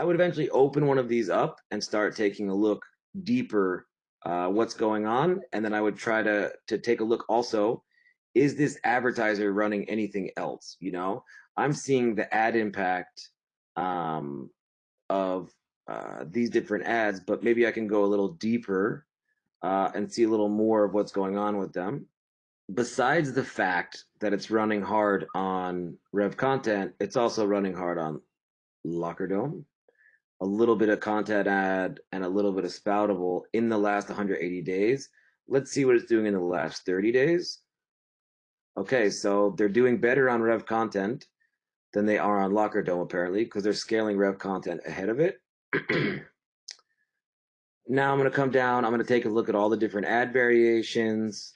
I would eventually open one of these up and start taking a look deeper uh, what's going on, and then I would try to to take a look also. Is this advertiser running anything else? You know, I'm seeing the ad impact um, of uh, these different ads, but maybe I can go a little deeper uh, and see a little more of what's going on with them. Besides the fact that it's running hard on Rev Content, it's also running hard on LockerDome, a little bit of content ad, and a little bit of Spoutable in the last 180 days. Let's see what it's doing in the last 30 days. Okay, so they're doing better on Rev Content than they are on LockerDome apparently because they're scaling Rev Content ahead of it. now I'm going to come down. I'm going to take a look at all the different ad variations.